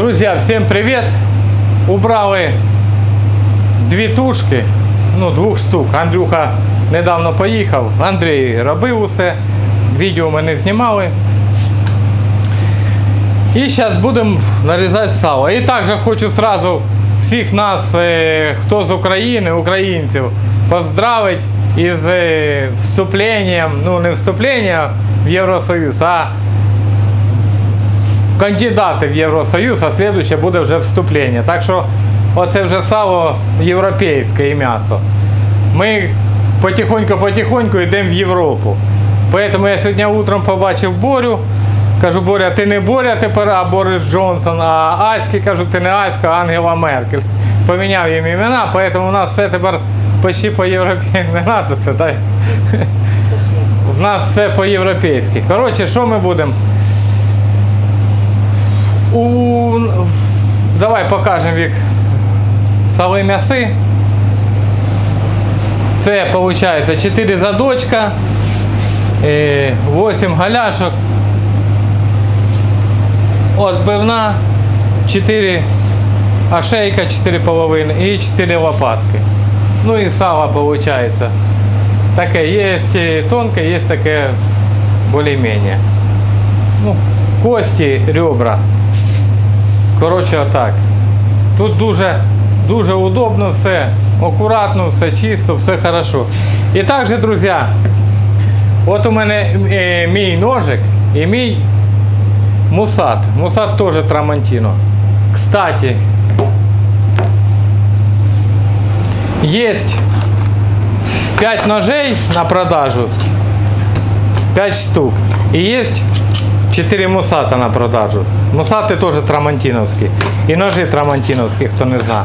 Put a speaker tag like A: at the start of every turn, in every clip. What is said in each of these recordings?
A: Друзья, всем привет! Убрали дві тушки, ну двох штук. Андрюха недавно поїхав, Андрій робив усе, відео ми не знімали. І зараз будемо нарізати сало. І також хочу сразу всіх нас, хто з України, українців, поздравити із е, вступленням, ну не вступлення в Євросоюз, а кандидати в Євросоюз, а слідуще буде вже вступлення. Так що оце вже сало європейське і м'ясо. Ми потихоньку-потихоньку йдемо в Європу. Поэтому я сьогодні утром побачив Борю. Кажу, Боря, ти не Боря тепер, а Борис Джонсон, а Аськи, кажу, ти не Аська, а Ангела Меркель. Поміняв їм імена, поэтому у нас все тепер почти по-європейськи. Не треба це, дай. У нас все по-європейськи. Коротше, що ми будемо? У... Давай покажемо вік сали м'яси. Це виходить 4 задочка, 8 галяшок, отбивна, 4 ошейка, 4 половини і 4 лопатки. Ну і сало виходить. Таке є тонке, є таке більш-менш. Ну, кості, ребра. Коротше, отак. Тут дуже дуже удобно все, акуратно, все чисто, все хорошо. І також, друзі, от у мене е, мій ножик і мій мусат. Мусат теж Трамантіно. Кстати, есть 5 ножей на продажу, 5 штук. И есть 4 мусата на продажу. Мусати теж трамантиновські. І ножи трамантиновські, хто не знає.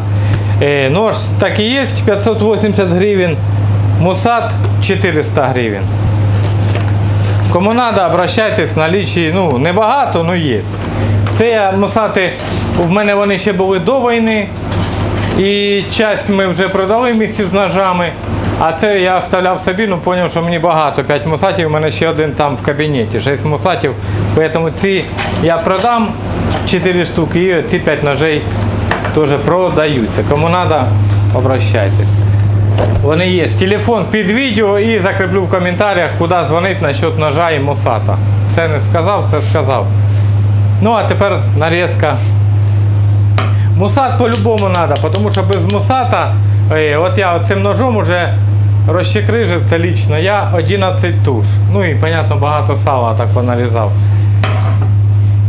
A: Е, нож так і є, 580 гривень. Мусат 400 гривень. Кому треба, обращайтесь в налічі, ну, небагато, але є. Це мусати, в мене вони ще були до війни. І часть ми вже продали місті з ножами. А це я оставляв собі, ну зрозумів, що мені багато. 5 мусатів, у мене ще один там в кабінеті, 6 мусатів. Тому ці я продам 4 штуки і ці 5 ножей теж продаються. Кому треба, обращайтесь. Вони є. Телефон під відео і закріплю в коментарях, куди дзвонити насчет ножа і мусата. Все не сказав, все сказав. Ну а тепер нарізка. Мусат по-любому треба, тому що без мусата, е, от я цим ножом вже розчекрижив це лічно, я 11 туш. Ну і, понятно, багато сала так понарізав.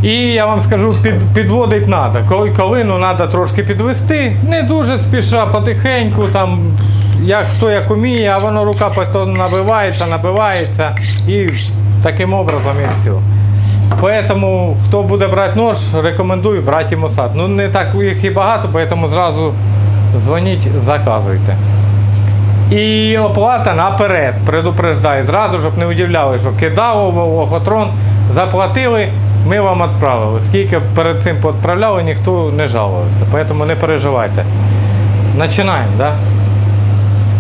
A: І я вам скажу, під, підводить треба. Коли ковину треба трошки підвести, не дуже спіша, потихеньку, там, як хто як уміє, а воно рука потім набивається, набивається і таким образом і все. Поэтому, хто буде брати нож, рекомендую брати і мусат. Ну не так їх і багато, поэтому зразу дзвоніть, заказуйте. І оплата наперед, предупреждаю, зразу, щоб не удивляли, що кидав лохотрон, заплатили, ми вам відправили. Скільки перед цим відправляли, ніхто не жалувався. Поэтому не переживайте. Починаємо, да?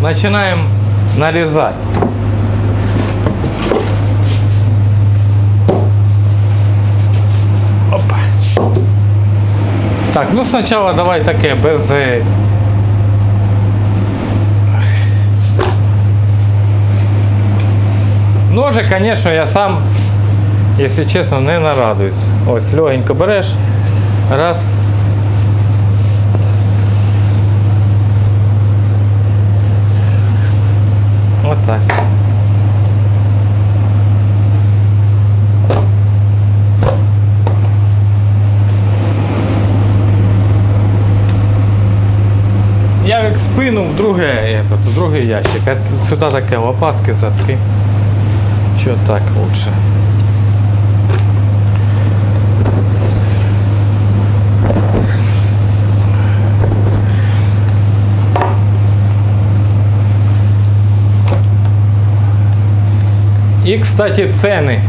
A: Починаємо нарізати. Опа. Так, ну сначала давай таке без. Ножик, конечно, я сам, если честно, не нарадуюсь. Ось, легенько береш. Раз. Вот так. Я як спину в друге, в другий ящик. А сюди таке лопатки задки. Що так лучше? І, кстати, ціни.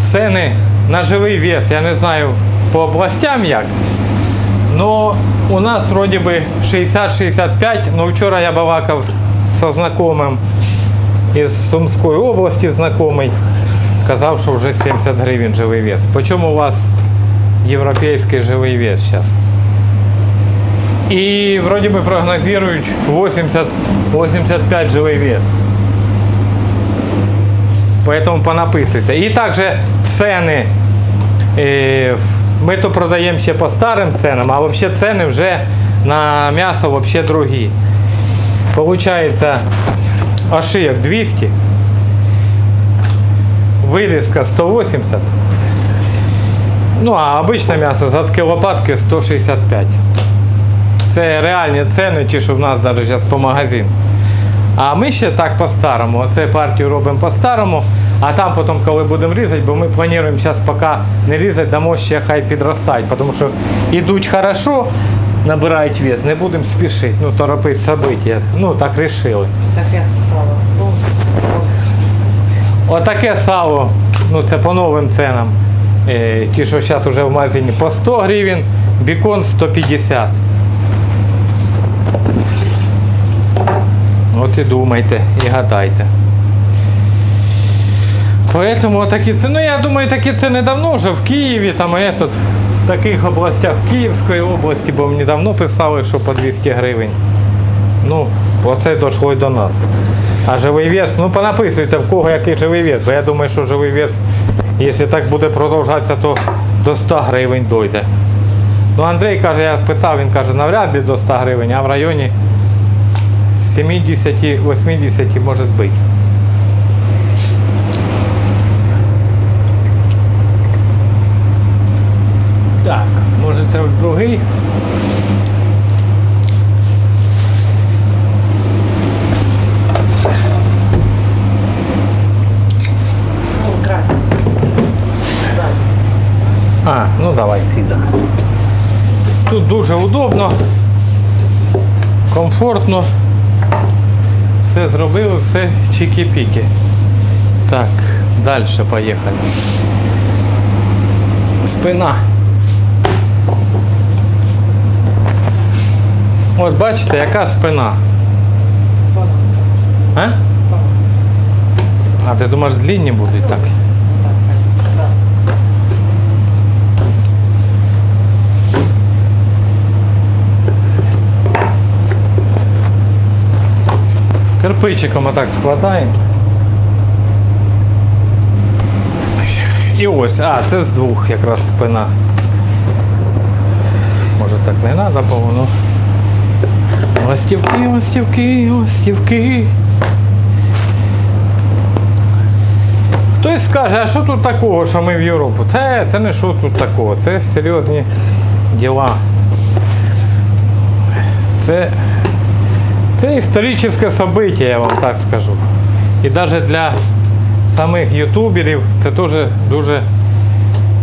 A: Ціни на живий вес. Я не знаю по областям як. Но у нас вроде бы 60-65, но вчора я балакав со знакомым із Сумської області знайомий. Казав, що вже 70 гривень живий вес. По чому у вас європейський живий вес зараз. І вроді би прогнозують 80-85 живий вес. Поэтому понаписуйте. І також ціни. е, Ми то продаємо ще по старим ценам, а взагалі ціни вже на м'ясо вообще другі. Получається ошийок 200, вирізка 180. Ну а обичне м'ясо задки лопатки 165. Це реальні ціни, ті, що в нас навіть зараз по магазину. А ми ще так по-старому. Оце партію робимо по-старому, а там потім, коли будемо різати, бо ми плануємо зараз поки не різати, дамо ще хай підростають, тому що йдуть хорошо, набирають вес, не будемо спішити, ну торопити события. Ну так вирішили.
B: Таке сало 100.
A: Отаке сало, ну це по новим ценам. Е, ті, що зараз вже в магазині по 100 гривень, бікон 150. От і думайте, і гадайте. Поэтому такі ціни, ну я думаю, такі ціни давно вже в Києві, там і тут, в таких областях, в Київської області, бо мені давно писали, що по 200 гривень. Ну, оце дійшло й до нас. А живий вес, ну понаписуйте в кого який живий вес, бо я думаю, що живий вес, якщо так буде продовжатися, то до 100 гривень дойде. Ну, Андрій каже, я питав, він каже, навряд ли до 100 гривень, а в районі 70-80 може бути. Так, може
B: красиво.
A: А, ну давай сіда. Тут дуже удобно, комфортно. Все зробили, все чики-піки. Так, далі поїхали. Спина. От бачите, яка спина. А? А ти думаєш, длинні будуть так? Кирпичиком отак складаємо. І ось, а, це з двох якраз спина. Може так не треба, бо. Ластівки, ластівки, ластівки. Хтось скаже, а що тут такого, що ми в Європу? Та це не що тут такого, це серйозні діла. Це це історичне событие, я вам так скажу. І навіть для самих ютуберів це теж дуже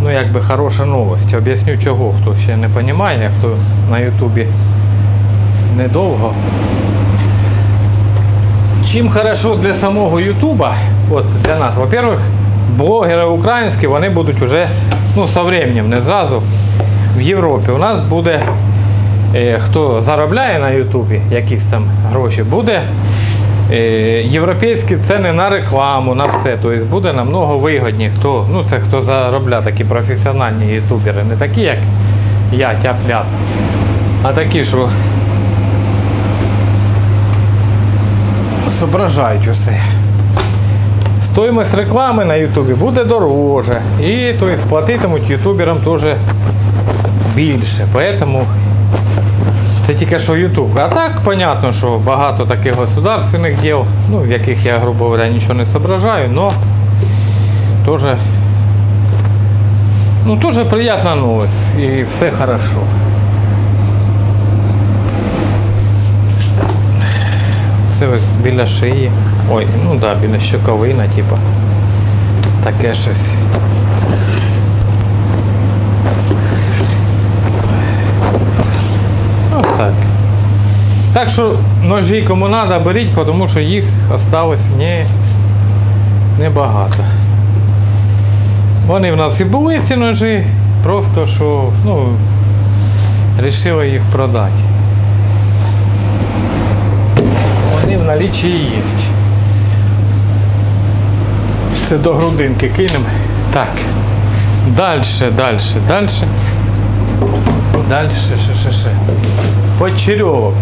A: ну, якби хороша новость. Об'ясню чого, хто ще не розуміє, хто на ютубі недовго. Чим хорошо для самого Ютуба, от для нас, во-первых, блогери українські, вони будуть уже ну, со временем, не зразу в Європі. У нас буде е, хто заробляє на Ютубі якісь там гроші, буде е, європейські ціни на рекламу, на все. Тобто буде намного вигідні, хто, ну це хто заробляє такі професіональні ютубери, не такі, як я, тяп-ляп, а такі, що зображають усе. Стоїмость реклами на Ютубі буде дороже. І то есть, платитимуть ютуберам теж більше. Поэтому це тільки що Ютуб. А так, понятно, що багато таких государственних діл, ну, в яких я, грубо говоря, нічого не зображаю, но теж ну, тоже приятна новость. І все хорошо. Це біля шиї. Ой, ну да, біля щоковина, типа. Таке щось. Отак. Так що ножі кому треба, беріть, тому що їх осталось не, небагато. Вони в нас і були ці ножі, просто що, ну, вирішили їх продати. Вони в наліччі є. Це до грудинки кинемо. Так. Дальше, дальше, дальше. Дальше, ще, ще, ще. Почерьовок.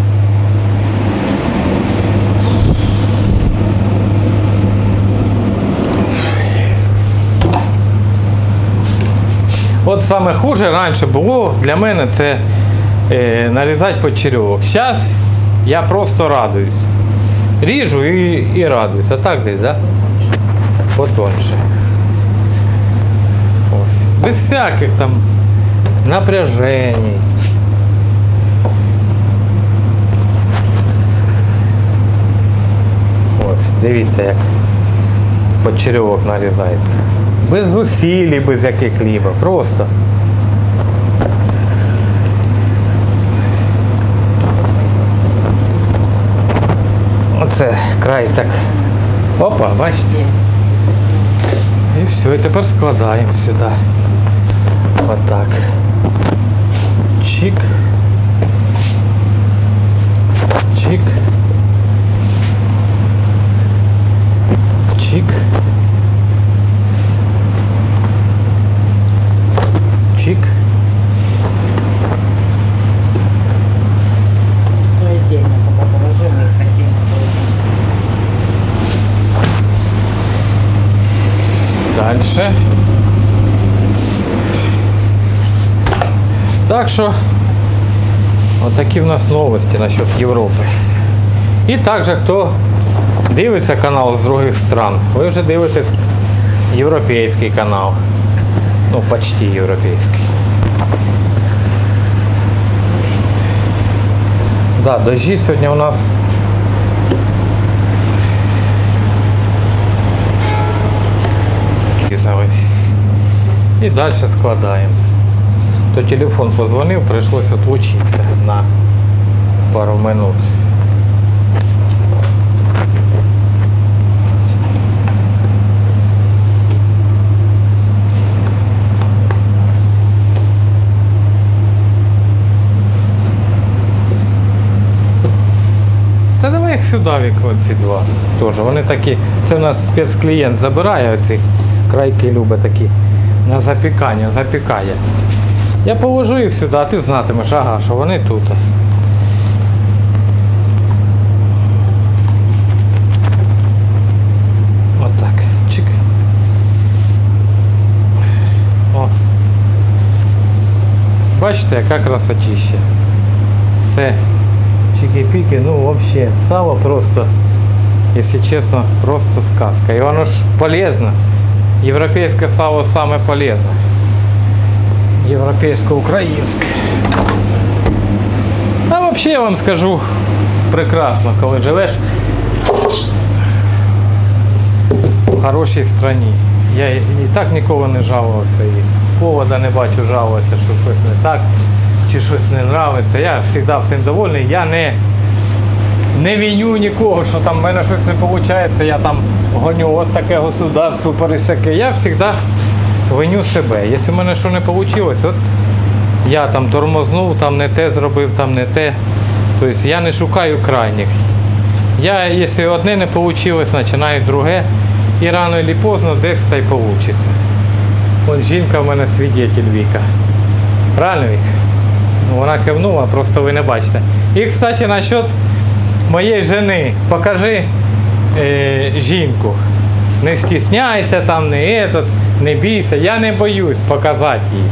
A: От саме хуже раніше було для мене це е, нарізати почерьовок. Зараз я просто радуюсь. Ріжу і, і радуюсь. А так десь, да? Потоньше. Ось. Без всяких там напряжений. Ось, дивіться, як почерьовок нарізається. Без зусиль, без яких либо. Просто. Оце край так. Опа, бачите? І все, і тепер складаємо сюди. Отак. Чик. Чик. Чик.
B: То отдельно пока положим и их отдельно положим.
A: Дальше. Так що, отакі в нас новості насчет Європи. І також, хто дивиться канал з других стран, ви вже дивитесь європейський канал. Ну, почти європейський. Да, дожді сьогодні у нас. І далі складаємо. То телефон позвонив, прийшлося отлучитися на пару минут. Та давай їх сюди вікно ці два. Теж. Вони такі, це в нас спецклієнт забирає оці крайки любить такі на запікання, запікає. Я положу їх сюди, а ти знатимеш, ага, що вони тут. Отак. Бачите, яка красотища. Все. Чики-піки, ну взагалі, сало просто, якщо чесно, просто сказка. І воно ж полезно. Європейське сало саме полезне. Європейсько-українське. А взагалі я вам скажу прекрасно, коли живеш в хорошій країні. Я і так ніколи не жалувався і повода не бачу жалуватися, що щось не так чи щось не нравиться. Я завжди всім довольний. Я не, не віню нікого, що там в мене щось не виходить, я там гоню от таке государство пересяке. Я завжди виню себе. Якщо в мене що не вийшло, от я там тормознув, там не те зробив, там не те. Тобто я не шукаю крайніх. Я, якщо одне не вийшло, починаю друге. І рано чи поздно десь та й вийде. От жінка в мене свідетель Віка. Правильно Вік? Ну, Вона кивнула, просто ви не бачите. І, кстати, насчет моєї жени. Покажи е, жінку. Не стісняйся там, не этот, не бійся. Я не боюсь показати їй.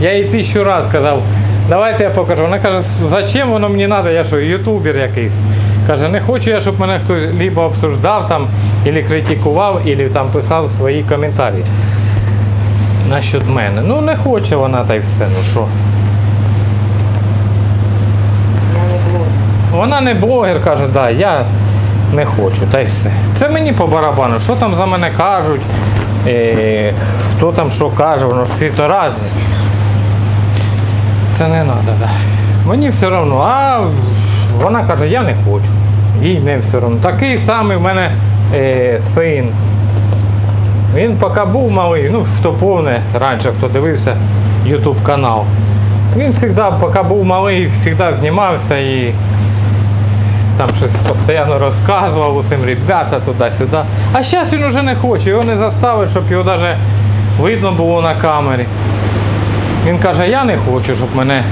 A: Я їй тисячу разів казав, давайте я покажу. Вона каже, зачем воно мені треба, я що, ютубер якийсь. Каже, не хочу я, щоб мене хтось либо обсуждав там, або критикував, або там писав свої коментарі. Насчет мене. Ну не хоче вона та й все, ну що. Вона не блогер, каже, да, я не хочу, та й все. Це мені по барабану, що там за мене кажуть, е, хто там що каже, воно ж всі то різні. Це не треба, да. Мені все одно, а вона каже, я не хочу. Їй не все одно. Такий самий в мене е, син. Він поки був малий, ну хто повне раніше, хто дивився YouTube канал. Він завжди, поки був малий, завжди знімався і там щось постійно розказував усім ребята туди-сюди. А зараз він уже не хоче, його не заставить, щоб його навіть видно було на камері. Він каже, я не хочу, щоб мене.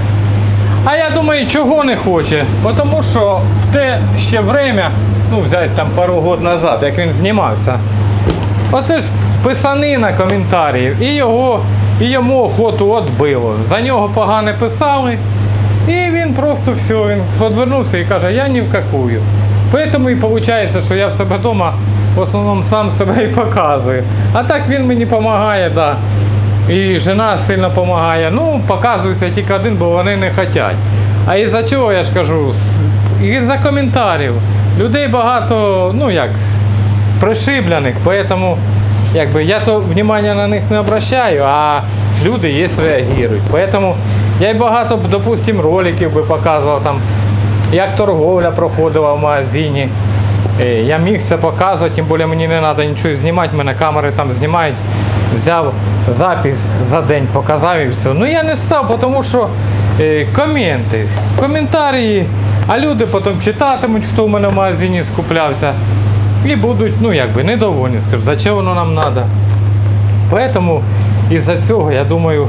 A: А я думаю, чого не хоче? Тому що в те ще время, ну взяти там пару років назад, як він знімався, оце ж писанина коментарів. І його, і йому охоту отбило. За нього погане писали. І він просто все, він відвернувся і каже, я ні в какую. Поэтому і виходить, що я в себе вдома в основному сам себе і показую. А так він мені допомагає, да. І жена сильно допомагає. Ну, показується тільки один, бо вони не хочуть. А із-за чого я ж кажу? З- Із-за коментарів. Людей багато, ну як, пришиблених, поэтому якби, я то внимання на них не обращаю, а люди є реагують. Поэтому я й багато, допустим, роликів би показував там, як торговля проходила в магазині. Е, Я міг це показувати, тим більше мені не треба нічого знімати, мене камери там знімають. Взяв запис за день, показав і все. Ну я не став, тому що е, коменти, коментарі, а люди потім читатимуть, хто в мене в магазині скуплявся. І будуть, ну якби, недовольні, скажуть, зачем воно нам треба. Поэтому із-за цього, я думаю,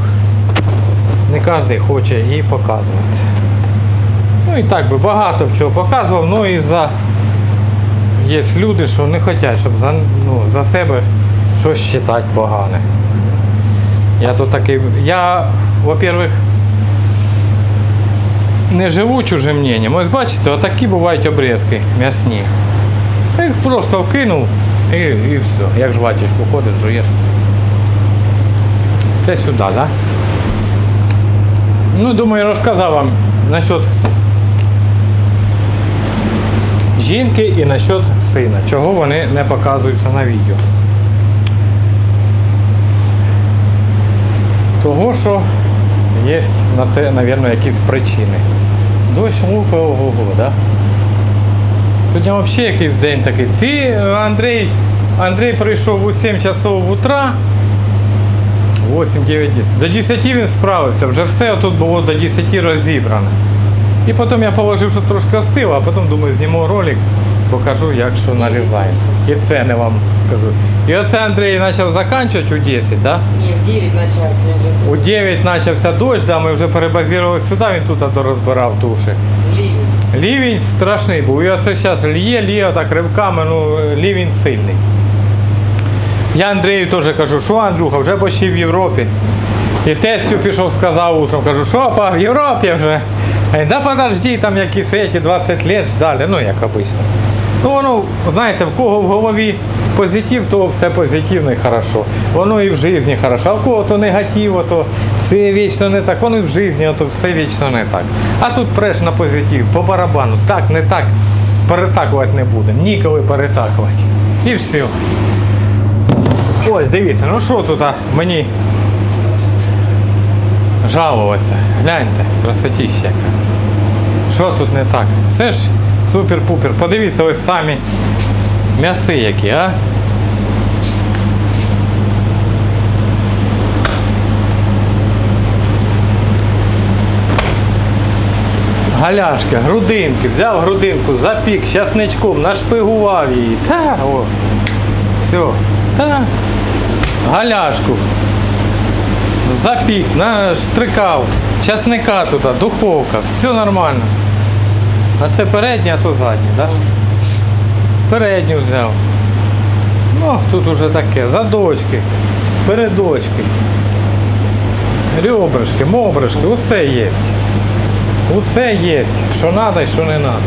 A: не кожен хоче її показувати. Ну і так би багато б чого показував, ну і за є люди, що не хочуть, щоб за, ну, за себе щось читати погане. Я то такий. Я, во-первых, не живу чужим мненням. Ось бачите, отакі бувають обрізки м'ясні. Їх просто вкинув і, і все. Як жвачечку ходиш, жуєш. Це сюди, так? Да? Ну, думаю, розказав вам насчет жінки і насчет сина, чого вони не показуються на відео. Того, що є на це, мабуть, якісь причини. Дощ лупи ого, да? Сьогодні взагалі якийсь день такий. Ці Андрій, Андрій прийшов у 7 часов утра. 8, 9, 10. До 10 він справився, вже все тут було до 10 розібрано. І потім я положив, щоб трошки остило, а потім думаю, зніму ролик, покажу, як що нарізаємо. І це не вам скажу. І оце Андрій почав закінчувати у 10, да?
B: Не, в 9 начался. я
A: У 9 почався дощ, да, ми вже перебазували сюди, він тут дорозбирав туші.
B: ливень.
A: Лівень страшний був. І оце зараз лє, лє так ривками, ну лівень сильний. Я Андрію теж кажу, що Андрюха, вже почти в Європі. І тестю пішов, сказав утром, кажу, що па, в Європі вже. Да подожди, там якісь эти 20 лет ждали, ну як обично. Ну воно, знаєте, в кого в голові позитив, то все позитивно і хорошо. Воно і в житті хорошо, а в кого то негатив, то все вічно не так, воно і в житті, то все вічно не так. А тут преш на позитив, по барабану, так, не так, перетакувати не будемо, ніколи перетакувати. І все. Ось, дивіться, ну що тут мені жалуватися. Гляньте, красотіща яка. Що тут не так? Все ж супер-пупер. Подивіться ось самі м'яси які, а? Галяшки, грудинки, взяв грудинку, запік щасничком, нашпигував її. Та, о, все. Та, галяшку. Запік, наштрикав, часника туди, духовка, все нормально. А це передня, а то задня, так? Передню взяв. Ну, тут уже таке, задочки, передочки, ребрышки, мобришки, усе є. Усе є, що треба і що не треба.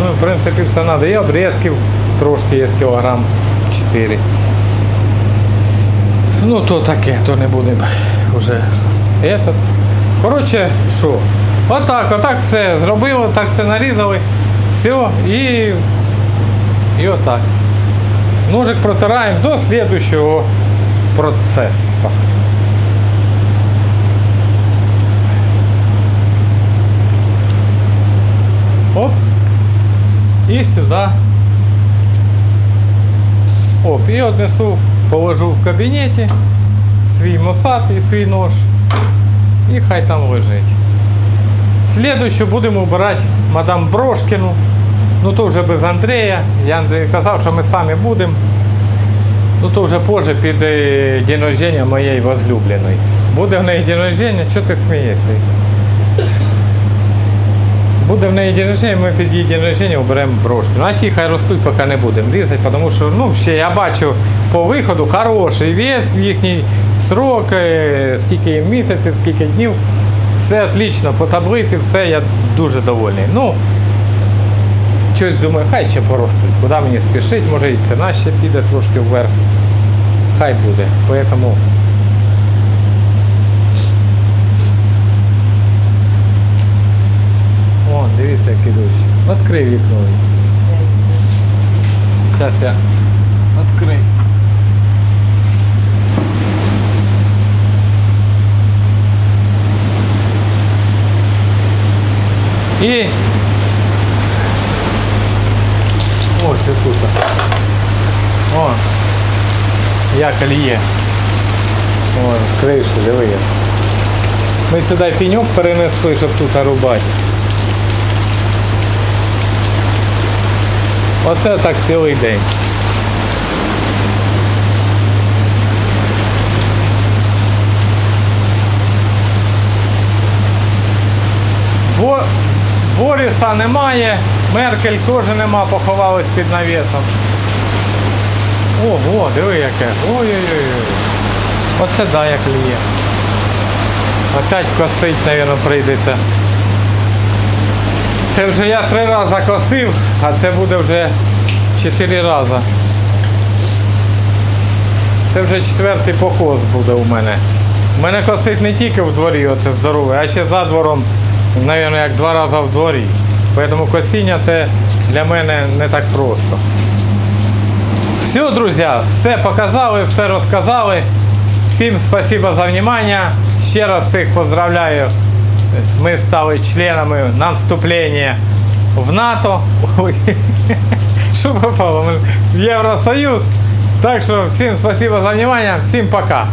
A: Ну, в принципі, все треба. І обрізків трошки є кілограм 4. Ну, то таке, то не будемо вже. Этот. Коротше, що? Отак, отак все зробили, так все нарізали. Все, і, і отак. Ножик протираємо до слідущого процесу. Оп. І сюди. Оп, і однесу, Положу в кабінеті свій мосад і свій нож. І хай там лежить. Слідуюче будемо обирати мадам Брошкіну. Ну то вже без Андрія. Я Андрію казав, що ми самі будемо. Ну то вже позже під е, день рождення моєї возлюбленої. Буде в неї день рождення, чого ти смієшся? Буде в неї день рождення, ми під її день рождення оберемо брошки. Ну а ті хай ростуть, поки не будемо різати, тому що ну, ще я бачу по виходу хороший вес їхній срок, е, скільки місяців, скільки днів. Все отлично, по таблиці, все, я дуже довольний. Ну, щось думаю, хай ще поростуть. Куди мені спішить, може і ціна ще піде трошки вверх. Хай буде. Поэтому О, дивіться, який дощ. Відкрий вікно. Зараз я відкрию. І ось тут. О, як є. О, з криші, диви. Ми сюди пеньок перенесли, щоб тут рубати. Оце так цілий день. Бо... Боріса немає, Меркель теж нема, поховалась під навісом. Ого, диви яке. Ой-ой-ой. Оце да, як ліє. Опять косить, мабуть, прийдеться. Це вже я три рази косив, а це буде вже чотири рази. Це вже четвертий покос буде у мене. У мене косить не тільки в дворі, оце здорове, а ще за двором, мабуть, як два рази в дворі. Тому косіння це для мене не так просто. Все, друзі, все показали, все розказали. Всім спасибо за внимание. Ще раз всіх поздравляю. Ми стали членами на вступлення в НАТО. Що попало? В Євросоюз. Так що всім спасибо за внимание, всім пока.